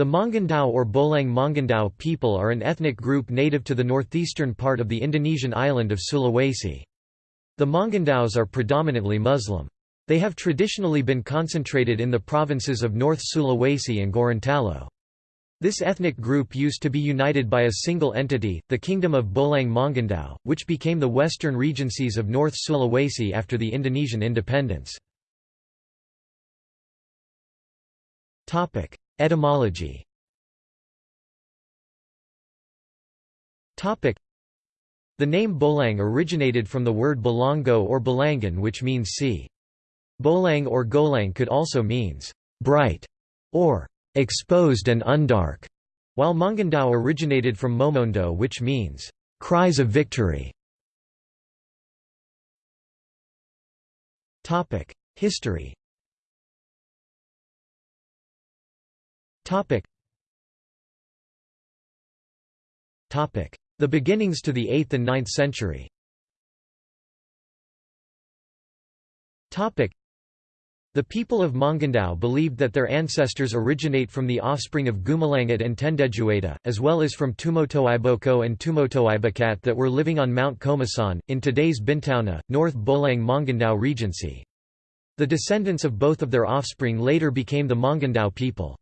The Mongondow or Bolaang Mongondow people are an ethnic group native to the northeastern part of the Indonesian island of Sulawesi. The Mongondows are predominantly Muslim. They have traditionally been concentrated in the provinces of North Sulawesi and Gorontalo. This ethnic group used to be united by a single entity, the Kingdom of Bolaang Mongondow, which became the western regencies of North Sulawesi after the Indonesian independence. Etymology The name Bolaang originated from the word Bolongo or Bolangan which means sea. Bolaang or Golang could also means bright or exposed and undark, while Mongondow originated from Momondo which means cries of victory. History The beginnings to the 8th and 9th century the people of Mongondow believed that their ancestors originate from the offspring of Gumalangat and Tendejueda, as well as from Tumotoiboko and Tumotoibakat that were living on Mount Komasan, in today's Bintauna, North Bolaang Mongondow Regency. The descendants of both of their offspring later became the Mongondow people.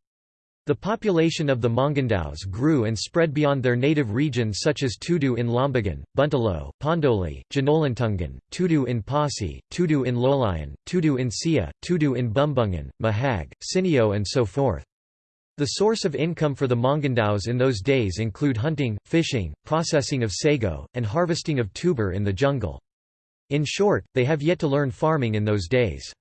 The population of the Mongondows grew and spread beyond their native regions such as Tudu in Lombagan, Buntalo, Pondoli, Janolantungan, Tudu in Pasi, Tudu in Lolayan, Tudu in Sia, Tudu in Bumbungan, Mahag, Sinio and so forth. The source of income for the Mongondows in those days include hunting, fishing, processing of sago, and harvesting of tuber in the jungle. In short, they have yet to learn farming in those days.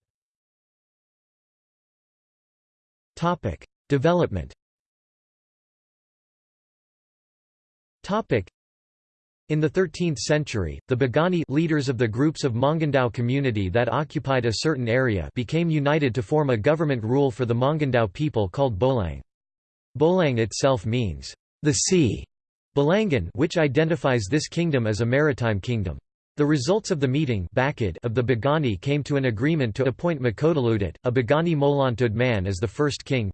Development in the 13th century, the Bagani leaders of the groups of Mongondow community that occupied a certain area became united to form a government rule for the Mongondow people called Bolaang. Bolaang itself means, the sea, Balangan which identifies this kingdom as a maritime kingdom. The results of the meeting of the Bagani came to an agreement to appoint Makodaludit, a Bagani Molantud man as the first king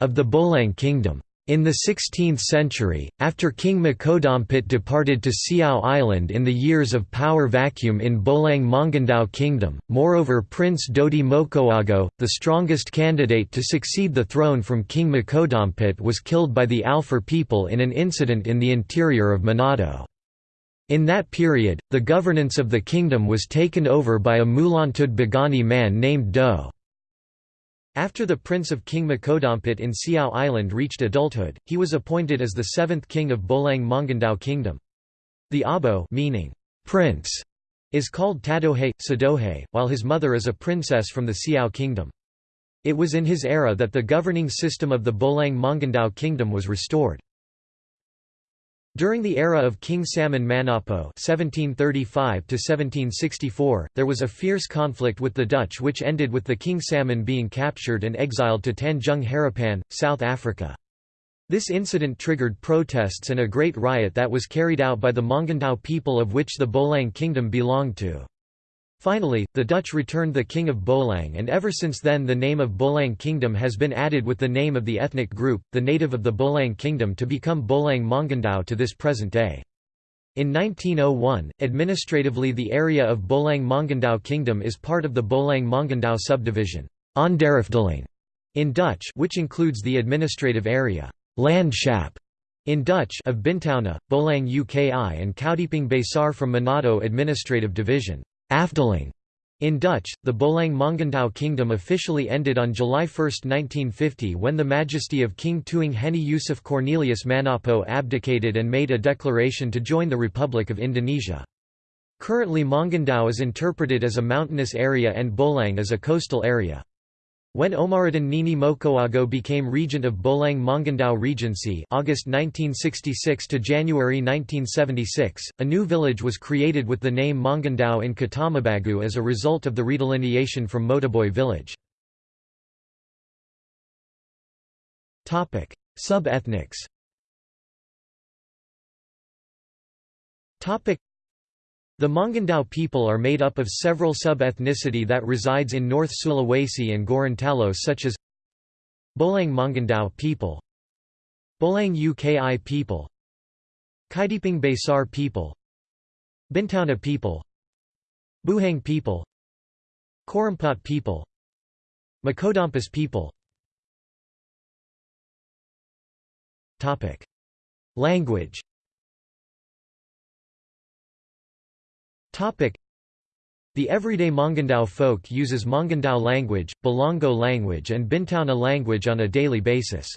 of the Bolaang kingdom. In the 16th century, after King Makodampit departed to Siau Island in the years of power vacuum in Bolaang Mongondow Kingdom, moreover Prince Dodi Mokoago, the strongest candidate to succeed the throne from King Makodampit was killed by the Alfur people in an incident in the interior of Manado. In that period, the governance of the kingdom was taken over by a Mulantud Bagani man named Do. After the prince of King Makodampit in Siau Island reached adulthood, he was appointed as the seventh king of Bolaang Mongondow Kingdom. The Abo meaning, prince, is called Tadohe, Sadohe, while his mother is a princess from the Siau Kingdom. It was in his era that the governing system of the Bolaang Mongondow Kingdom was restored. During the era of King Salmon Manapo (1735–1764), there was a fierce conflict with the Dutch, which ended with the King Salmon being captured and exiled to Tanjung Harapan, South Africa. This incident triggered protests and a great riot that was carried out by the Mongondow people of which the Bolaang kingdom belonged to. Finally, the Dutch returned the King of Bolaang and ever since then the name of Bolaang Kingdom has been added with the name of the ethnic group, the native of the Bolaang Kingdom to become Bolaang Mongondow to this present day. In 1901, administratively the area of Bolaang Mongondow Kingdom is part of the Bolaang Mongondow subdivision in Dutch which includes the administrative area Landschap in Dutch of Bintauna, Bolaang Uki and Kaidipang Besar from Manado Administrative Division. Afdeling in Dutch, the Bolaang Mongondow kingdom officially ended on July 1, 1950 when the majesty of King Tuang Heni Yusuf Cornelius Manapo abdicated and made a declaration to join the Republic of Indonesia. Currently Mongondow is interpreted as a mountainous area and Bolaang as a coastal area. When Omaruddin Nini Mokoago became regent of Bolaang Mongondow Regency August 1966 to January 1976, a new village was created with the name Mongondow in Kotamobagu as a result of the redelineation from Motoboi village. Sub-ethnics the Mongondow people are made up of several sub-ethnicity that resides in North Sulawesi and Gorontalo such as Bolaang Mongondow people Bolaang Uki people Kaidipang Besar people Bintauna people Buhang people Korampat people Makodampas people. Language the everyday Mongondow folk uses Mongondow language, Bolango language and Bintauna language on a daily basis.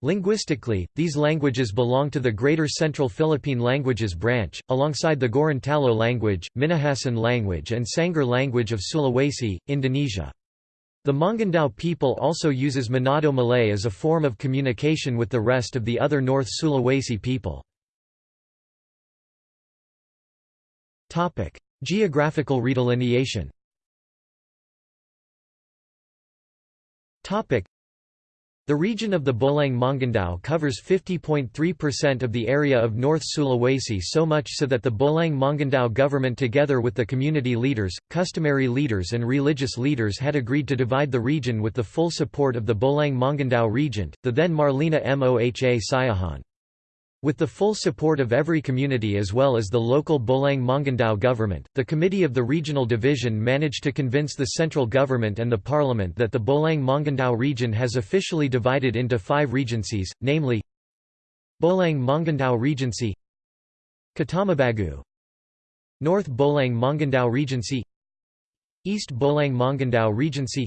Linguistically, these languages belong to the Greater Central Philippine Languages branch, alongside the Gorontalo language, Minahasan language and Sangir language of Sulawesi, Indonesia. The Mongondow people also uses Manado Malay as a form of communication with the rest of the other North Sulawesi people. Geographical redelineation. Topic: the region of the Bolaang Mongondow covers 50.3% of the area of North Sulawesi so much so that the Bolaang Mongondow government together with the community leaders, customary leaders and religious leaders had agreed to divide the region with the full support of the Bolaang Mongondow regent, the then Marlina Moha Siahaan. With the full support of every community as well as the local Bolaang Mongondow government, the Committee of the Regional Division managed to convince the central government and the parliament that the Bolaang Mongondow region has officially divided into five regencies, namely Bolaang Mongondow Regency Kotamobagu North Bolaang Mongondow Regency East Bolaang Mongondow Regency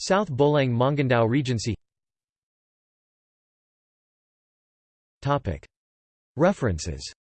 South Bolaang Mongondow Regency References